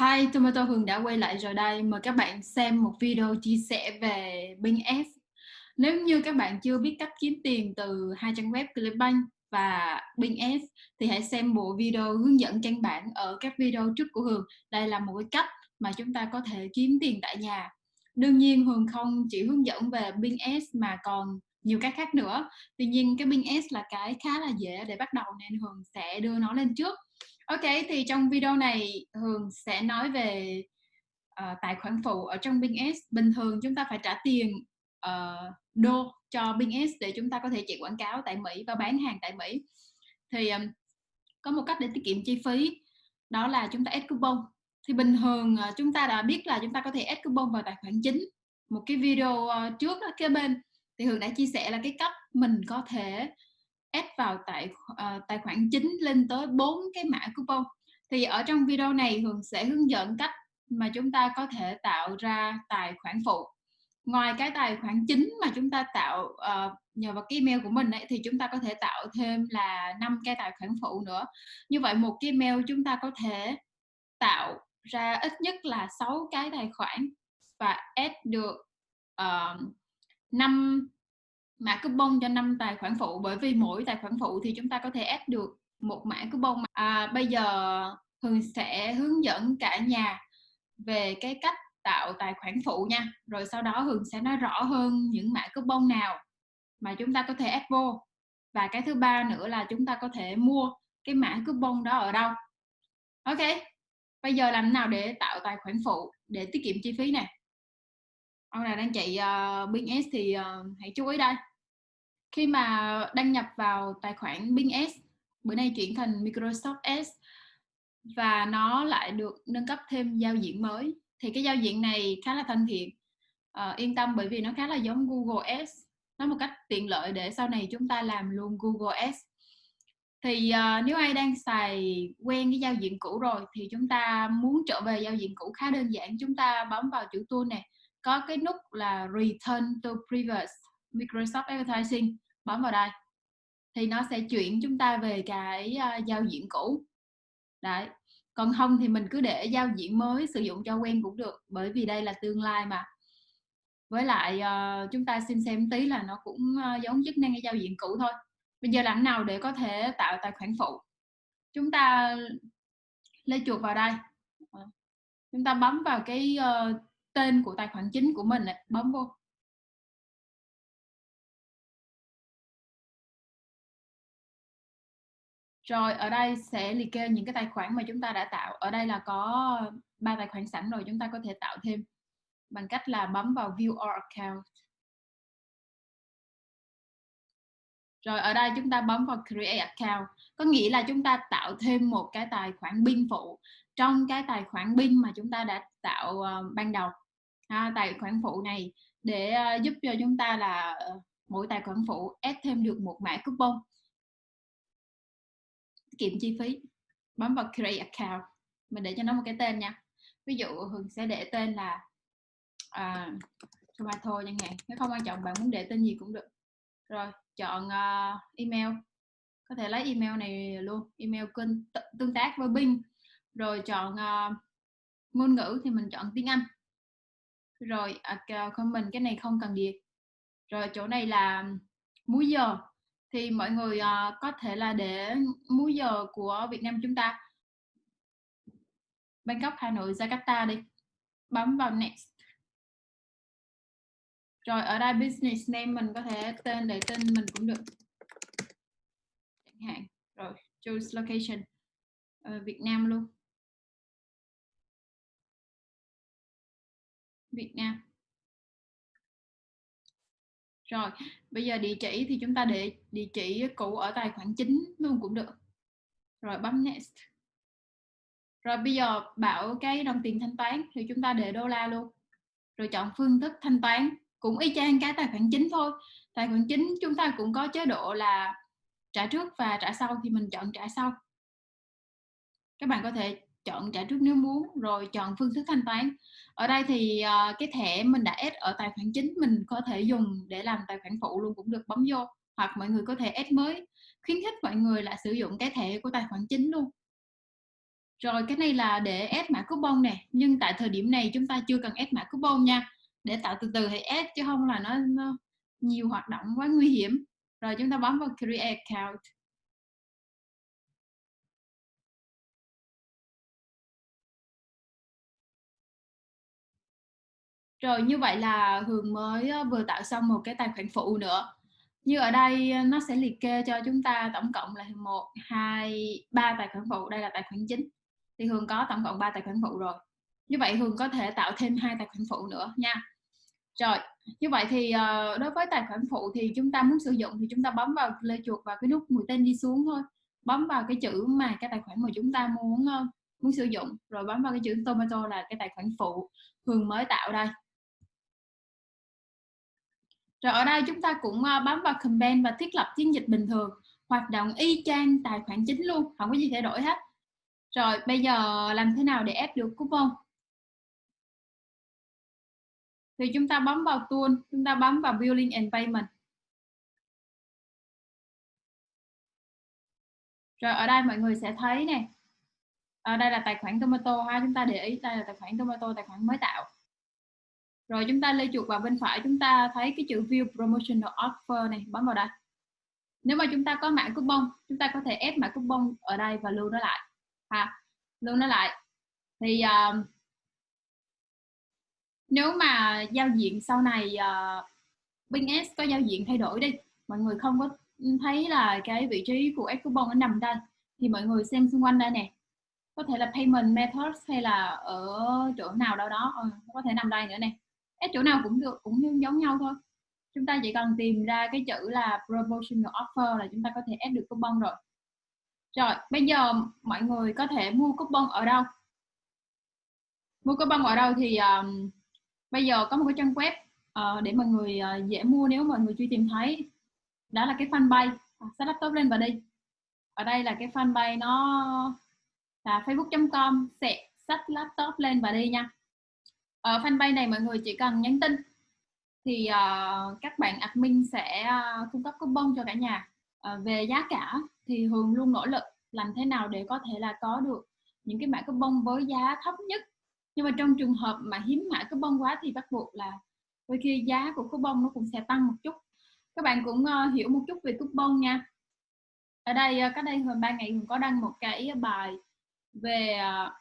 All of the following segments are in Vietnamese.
Hi, Tomato Hường đã quay lại rồi đây. Mời các bạn xem một video chia sẻ về Bing S. Nếu như các bạn chưa biết cách kiếm tiền từ hai trang web Clickbank và Bing S thì hãy xem bộ video hướng dẫn căn bản ở các video trước của Hường. Đây là một cái cách mà chúng ta có thể kiếm tiền tại nhà. Đương nhiên Hường không chỉ hướng dẫn về Bing S mà còn nhiều cái khác nữa. Tuy nhiên cái Bing S là cái khá là dễ để bắt đầu nên Hường sẽ đưa nó lên trước. Ok, thì trong video này Hường sẽ nói về uh, tài khoản phụ ở trong Bing S. Bình thường chúng ta phải trả tiền uh, đô cho Bing S để chúng ta có thể chạy quảng cáo tại Mỹ và bán hàng tại Mỹ. Thì um, có một cách để tiết kiệm chi phí đó là chúng ta add coupon. Thì bình thường uh, chúng ta đã biết là chúng ta có thể add coupon vào tài khoản chính. Một cái video uh, trước đó, kế bên thì Hường đã chia sẻ là cái cách mình có thể add vào tại uh, ờ, tài khoản chính lên tới bốn cái mã coupon. Thì ở trong video này Hường sẽ hướng dẫn cách mà chúng ta có thể tạo ra tài khoản phụ. Ngoài cái tài khoản chính mà chúng ta tạo uh, nhờ vào cái email của mình ấy, thì chúng ta có thể tạo thêm là năm cái tài khoản phụ nữa. Như vậy một cái email chúng ta có thể tạo ra ít nhất là 6 cái tài khoản và add được ờ, uh, 5 mã coupon cho năm tài khoản phụ bởi vì mỗi tài khoản phụ thì chúng ta có thể add được một mã coupon à, bây giờ Hường sẽ hướng dẫn cả nhà về cái cách tạo tài khoản phụ nha. Rồi sau đó Hường sẽ nói rõ hơn những mã coupon nào mà chúng ta có thể add vô. Và cái thứ ba nữa là chúng ta có thể mua cái mã coupon đó ở đâu. Ok bây giờ làm nào để tạo tài khoản phụ để tiết kiệm chi phí này? Ông nào đang chạy ờ, uh, BS thì uh, hãy chú ý đây khi mà đăng nhập vào tài khoản Bing S bữa nay chuyển thành Microsoft S và nó lại được nâng cấp thêm giao diện mới. Thì cái giao diện này khá là thân thiện. À, yên tâm bởi vì nó khá là giống Google S. Nó một cách tiện lợi để sau này chúng ta làm luôn Google S. Thì uh, nếu ai đang xài quen cái giao diện cũ rồi thì chúng ta muốn trở về giao diện cũ khá đơn giản. Chúng ta bấm vào chữ tool này có cái nút là Return to Previous. Microsoft Advertising bấm vào đây. Thì nó sẽ chuyển chúng ta về cái uh, giao diện cũ. Đấy. Còn không thì mình cứ để giao diện mới sử dụng cho quen cũng được bởi vì đây là tương lai mà. Với lại uh, chúng ta xin xem tí là nó cũng uh, giống chức năng cái giao diện cũ thôi. Bây giờ làm nào để có thể tạo tài khoản phụ? Chúng ta lấy chuột vào đây. Chúng ta bấm vào cái uh, tên của tài khoản chính của mình này, bấm vô. Rồi ở đây sẽ liệt kê những cái tài khoản mà chúng ta đã tạo. Ở đây là có ba tài khoản sẵn rồi chúng ta có thể tạo thêm bằng cách là bấm vào View All Account. Rồi ở đây chúng ta bấm vào Create Account. Có nghĩa là chúng ta tạo thêm một cái tài khoản bin phụ trong cái tài khoản bin mà chúng ta đã tạo uh, ban đầu. À, tài khoản phụ này để uh, giúp cho chúng ta là ờ, mỗi tài khoản phụ add thêm được một mã coupon kiệm chi phí. Bấm vào create account. Mình để cho nó một cái tên nha. Ví dụ hường sẽ để tên là uh, tomato chẳng hạn. Nếu không quan trọng bạn muốn để tên gì cũng được. Rồi chọn uh, email. Có thể lấy email này luôn. Email kênh tương tác với Bing. Rồi chọn uh, ngôn ngữ thì mình chọn tiếng Anh. Rồi uh, comment cái này không cần điền. Rồi chỗ này là múi giờ thì mọi người uh, có thể là để múi giờ của Việt Nam chúng ta. Bangkok, Hà Nội, Jakarta đi. Bấm vào next. Rồi ở đây business name mình có thể tên để tên mình cũng được. Chẳng hạn. Rồi choose location. Ở Việt Nam luôn. Việt Nam rồi, bây giờ địa chỉ thì chúng ta để địa chỉ cũ ở tài khoản chính luôn cũng được. Rồi, bấm next. Rồi, bây giờ bảo cái đồng tiền thanh toán thì chúng ta để đô la luôn. Rồi chọn phương thức thanh toán, cũng y chang cái tài khoản chính thôi. Tài khoản chính chúng ta cũng có chế độ là trả trước và trả sau thì mình chọn trả sau. Các bạn có thể chọn trả trước nếu muốn rồi chọn phương thức thanh toán. Ở đây thì uh, cái thẻ mình đã add ở tài khoản chính mình có thể dùng để làm tài khoản phụ luôn cũng được bấm vô. Hoặc mọi người có thể add mới khuyến khích mọi người là sử dụng cái thẻ của tài khoản chính luôn. Rồi cái này là để add mã coupon nè nhưng tại thời điểm này chúng ta chưa cần add mã coupon nha. Để tạo từ từ thì add chứ không là nó, nó nhiều hoạt động quá nguy hiểm. Rồi chúng ta bấm vào create account. Rồi như vậy là Hường mới ờ, vừa tạo xong một cái tài khoản phụ nữa. Như ở đây ờ, nó sẽ liệt kê cho chúng ta tổng cộng là một, hai, ba tài khoản phụ. Đây là tài khoản chính. Thì Hường có tổng cộng 3 tài khoản phụ rồi. Như vậy Hường có thể tạo thêm hai tài khoản phụ nữa nha. Rồi, như vậy thì ờ, đối với tài khoản phụ thì chúng ta muốn sử dụng thì chúng ta bấm vào lê chuột vào cái nút mũi tên đi xuống thôi. Bấm vào cái chữ mà cái tài khoản mà chúng ta muốn muốn sử dụng. Rồi bấm vào cái chữ tomato là cái tài khoản phụ Hường mới tạo đây rồi ở đây chúng ta cũng ờ, bấm vào comment và thiết lập chiến dịch bình thường, hoạt động y chang tài khoản chính luôn, không có gì thay đổi hết. Rồi bây giờ làm thế nào để ép được coupon? Thì chúng ta bấm vào tool, chúng ta bấm vào billing and payment. Rồi ở đây mọi người sẽ thấy nè. Ở đây là tài khoản tomato ha, chúng ta để ý, đây là tài khoản tomato, tài khoản mới tạo rồi chúng ta lê chuột vào bên phải chúng ta thấy cái chữ view promotional offer này bấm vào đây. Nếu mà chúng ta có mã coupon chúng ta có thể ép mã coupon ở đây và lưu nó lại. Ha lưu nó lại. Thì uh, nếu mà giao diện sau này ờ, uh, Bing S có giao diện thay đổi đi. Mọi người không có thấy là cái vị trí của ép coupon nó nằm đây. Thì mọi người xem xung quanh đây nè. Có thể là payment methods hay là ở chỗ nào đâu đó. Ừ, có thể nằm đây nữa nè. S chỗ nào cũng được cũng giống nhau thôi. Chúng ta chỉ cần tìm ra cái chữ là promotional offer là chúng ta có thể ép được coupon rồi. Rồi bây giờ mọi người có thể mua coupon ở đâu? Mua coupon ở đâu thì um, bây giờ có một cái trang web uh, để mọi người uh, dễ mua nếu mọi người chưa tìm thấy. Đó là cái fanpage. À, sách laptop lên và đi. Ở đây là cái fanpage nó là facebook.com sẽ sách laptop lên và đi nha ở fanpage này mọi người chỉ cần nhắn tin thì uh, các bạn admin sẽ uh, cung cấp coupon cho cả nhà. Uh, về giá cả thì Hường luôn nỗ lực làm thế nào để có thể là có được những cái mã coupon với giá thấp nhất. Nhưng mà trong trường hợp mà hiếm mã coupon quá thì bắt buộc là đôi khi giá của coupon nó cũng sẽ tăng một chút. Các bạn cũng uh, hiểu một chút về coupon nha. Ở đây uh, cách đây hơn ba ngày Hường có đăng một cái bài về uh,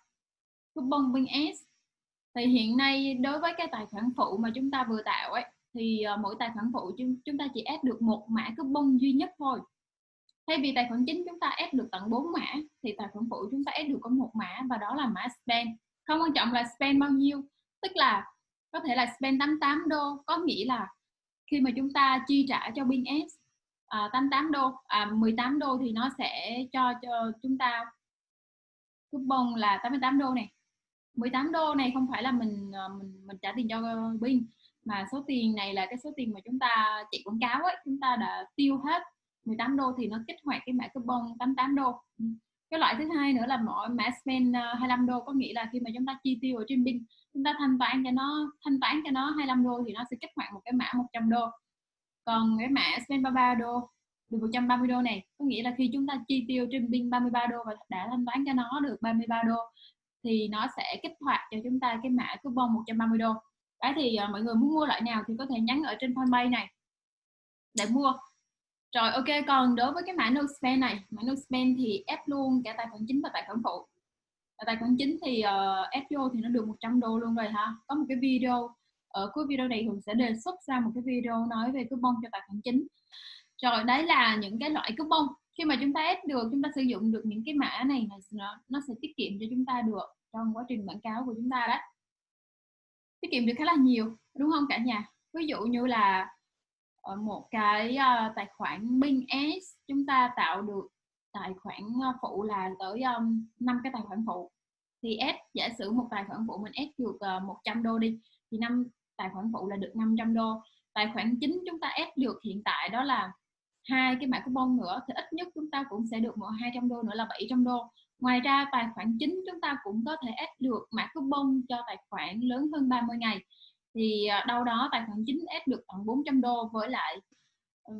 coupon Bing S thì hiện nay đối với cái tài khoản phụ mà chúng ta vừa tạo ấy thì ờ, mỗi tài khoản phụ chúng, chúng ta chỉ ép được một mã coupon duy nhất thôi. Thay vì tài khoản chính chúng ta ép được tận 4 mã thì tài khoản phụ chúng ta ép được có một mã và đó là mã spend. Không quan trọng là spend bao nhiêu tức là có thể là spend 88 đô có nghĩa là khi mà chúng ta chi trả cho pin S à, 88 đô à, 18 đô thì nó sẽ cho cho chúng ta coupon là 88 đô này. 18 đô này không phải là mình ờ, mình mình trả tiền cho Bing mà số tiền này là cái số tiền mà chúng ta chạy quảng cáo ấy, chúng ta đã tiêu hết 18 đô thì nó kích hoạt cái mã coupon 88 đô. Cái loại thứ hai nữa là mỗi mã spend ờ, 25 đô, có nghĩa là khi mà chúng ta chi tiêu ở trên bin chúng ta thanh toán cho nó, thanh toán cho nó 25 đô thì nó sẽ kích hoạt một cái mã 100 đô. Còn cái mã spend 33 đô, được 130 đô này, có nghĩa là khi chúng ta chi tiêu trên pin 33 đô và đã thanh toán cho nó được 33 đô thì nó sẽ kích hoạt cho chúng ta cái mã coupon 130 đô. Đấy thì uh, mọi người muốn mua loại nào thì có thể nhắn ở trên fanpage này để mua. Rồi ok còn đối với cái mã no spend này mã no spend thì ép luôn cả tài khoản chính và tài khoản phụ. Và tài khoản chính thì uh, ép vô thì nó được 100 đô luôn rồi ha. Có một cái video ở cuối video này Hường sẽ đề xuất ra một cái video nói về coupon cho tài khoản chính. Rồi đấy là những cái loại coupon khi mà chúng ta ép được chúng ta sử dụng được những cái mã này nó, nó sẽ tiết kiệm cho chúng ta được trong quá trình quảng cáo của chúng ta đấy tiết kiệm được khá là nhiều đúng không cả nhà? Ví dụ như là ở một cái uh, tài khoản Bing S chúng ta tạo được tài khoản ờ, phụ là tới um, 5 cái tài khoản phụ. Thì ép giả sử một tài khoản phụ mình S được uh, 100 đô đi thì năm tài khoản phụ là được 500 đô. Tài khoản chính chúng ta ép được hiện tại đó là hai cái mã coupon nữa thì ít nhất chúng ta cũng sẽ được một 200 đô nữa là 700 đô. Ngoài ra tài khoản chính chúng ta cũng có thể add được mã coupon cho tài khoản lớn hơn 30 ngày. Thì à, đâu đó tài khoản chính ép được tận 400 đô với lại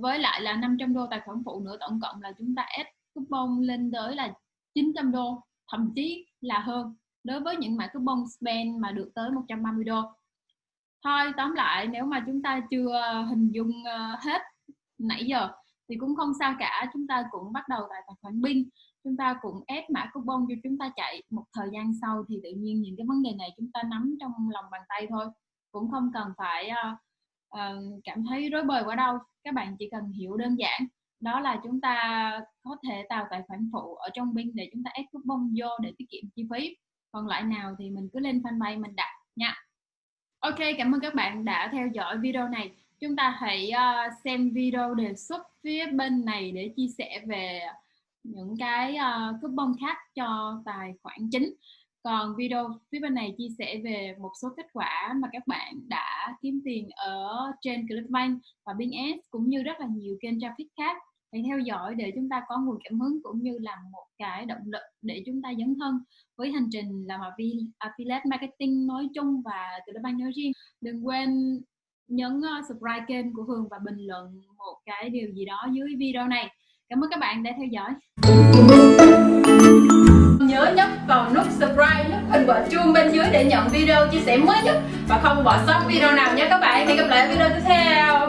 với lại là 500 đô tài khoản phụ nữa, tổng cộng là chúng ta ép coupon lên tới là 900 đô, thậm chí là hơn. Đối với những mã coupon spend mà được tới 130 đô. Thôi, tóm lại nếu mà chúng ta chưa hình dung ờ, hết nãy giờ thì cũng không sao cả chúng ta cũng bắt đầu tại tài khoản binh chúng ta cũng ép mã coupon cho chúng ta chạy một thời gian sau thì tự nhiên những cái vấn đề này chúng ta nắm trong lòng bàn tay thôi. Cũng không cần phải uh, uh, cảm thấy rối bời quá đâu các bạn chỉ cần hiểu đơn giản. Đó là chúng ta có thể tạo tài khoản phụ ở trong binh để chúng ta ép coupon vô để tiết kiệm chi phí. Còn lại nào thì mình cứ lên fanpage mình đặt nha. Ok cảm ơn các bạn đã theo dõi video này chúng ta hãy uh, xem video đề xuất phía bên này để chia sẻ về những cái ờ, uh, coupon khác cho tài khoản chính. Còn video phía bên này chia sẻ về một số kết quả mà các bạn đã kiếm tiền ở trên Clickbank và BinS cũng như rất là nhiều kênh traffic khác. Hãy theo dõi để chúng ta có nguồn cảm hứng cũng như là một cái động lực để chúng ta dấn thân với hành trình làm affiliate marketing nói chung và Clickbank nói riêng. Đừng quên nhấn uh, subscribe kênh của Hường và bình luận một cái điều gì đó dưới video này. Cảm ơn các bạn đã theo dõi. Nhớ nhấp vào nút subscribe nút hình quả chuông bên dưới để nhận video chia sẻ mới nhất. Và không bỏ sót video nào nhé các bạn. Hẹn gặp lại ở video tiếp theo.